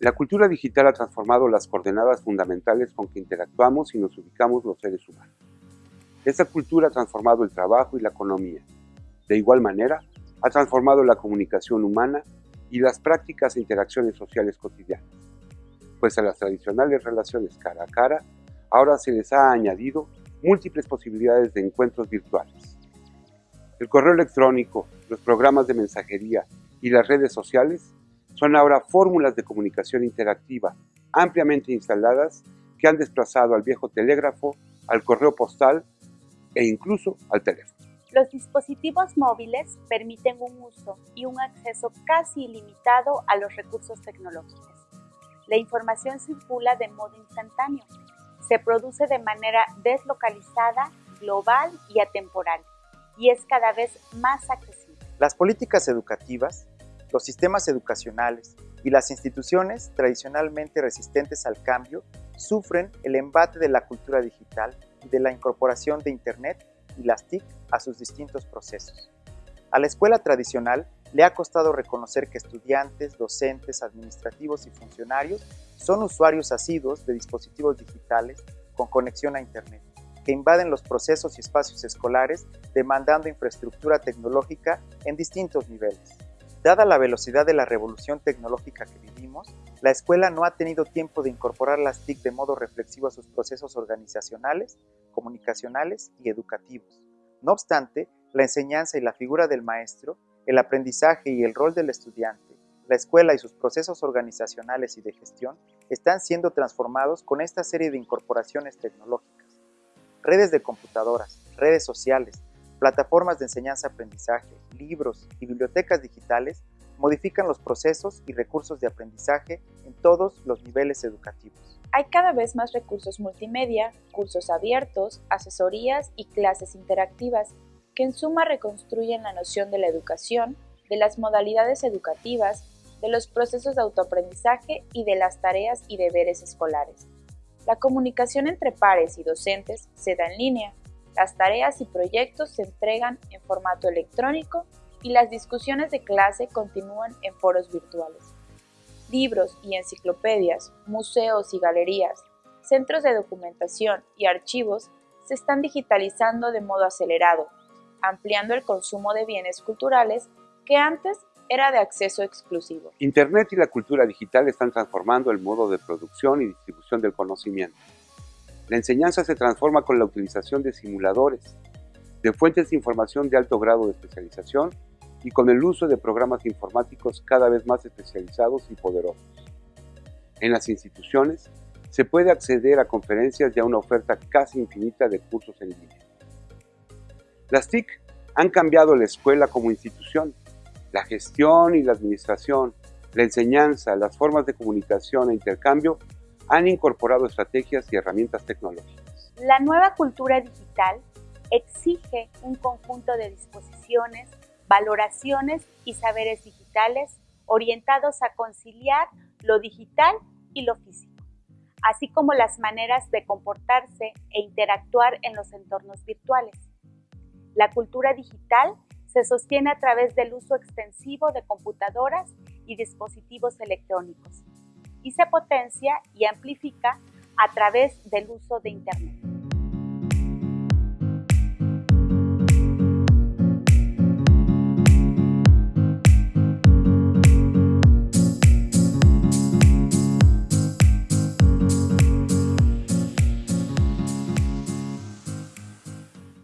La cultura digital ha transformado las coordenadas fundamentales con que interactuamos y nos ubicamos los seres humanos. Esta cultura ha transformado el trabajo y la economía. De igual manera, ha transformado la comunicación humana y las prácticas e interacciones sociales cotidianas, pues a las tradicionales relaciones cara a cara, ahora se les ha añadido múltiples posibilidades de encuentros virtuales. El correo electrónico, los programas de mensajería y las redes sociales son ahora fórmulas de comunicación interactiva ampliamente instaladas que han desplazado al viejo telégrafo, al correo postal e incluso al teléfono. Los dispositivos móviles permiten un uso y un acceso casi ilimitado a los recursos tecnológicos. La información circula de modo instantáneo, se produce de manera deslocalizada, global y atemporal, y es cada vez más accesible. Las políticas educativas los sistemas educacionales y las instituciones tradicionalmente resistentes al cambio sufren el embate de la cultura digital y de la incorporación de Internet y las TIC a sus distintos procesos. A la escuela tradicional le ha costado reconocer que estudiantes, docentes, administrativos y funcionarios son usuarios asiduos de dispositivos digitales con conexión a Internet, que invaden los procesos y espacios escolares demandando infraestructura tecnológica en distintos niveles. Dada la velocidad de la revolución tecnológica que vivimos, la escuela no ha tenido tiempo de incorporar las TIC de modo reflexivo a sus procesos organizacionales, comunicacionales y educativos. No obstante, la enseñanza y la figura del maestro, el aprendizaje y el rol del estudiante, la escuela y sus procesos organizacionales y de gestión están siendo transformados con esta serie de incorporaciones tecnológicas. Redes de computadoras, redes sociales, plataformas de enseñanza-aprendizaje, libros y bibliotecas digitales modifican los procesos y recursos de aprendizaje en todos los niveles educativos. Hay cada vez más recursos multimedia, cursos abiertos, asesorías y clases interactivas que en suma reconstruyen la noción de la educación, de las modalidades educativas, de los procesos de autoaprendizaje y de las tareas y deberes escolares. La comunicación entre pares y docentes se da en línea, las tareas y proyectos se entregan en formato electrónico y las discusiones de clase continúan en foros virtuales. Libros y enciclopedias, museos y galerías, centros de documentación y archivos se están digitalizando de modo acelerado, ampliando el consumo de bienes culturales que antes era de acceso exclusivo. Internet y la cultura digital están transformando el modo de producción y distribución del conocimiento. La enseñanza se transforma con la utilización de simuladores, de fuentes de información de alto grado de especialización y con el uso de programas informáticos cada vez más especializados y poderosos. En las instituciones se puede acceder a conferencias y a una oferta casi infinita de cursos en línea. Las TIC han cambiado la escuela como institución, la gestión y la administración, la enseñanza, las formas de comunicación e intercambio han incorporado estrategias y herramientas tecnológicas. La nueva cultura digital exige un conjunto de disposiciones, valoraciones y saberes digitales orientados a conciliar lo digital y lo físico, así como las maneras de comportarse e interactuar en los entornos virtuales. La cultura digital se sostiene a través del uso extensivo de computadoras y dispositivos electrónicos, y se potencia y amplifica a través del uso de Internet.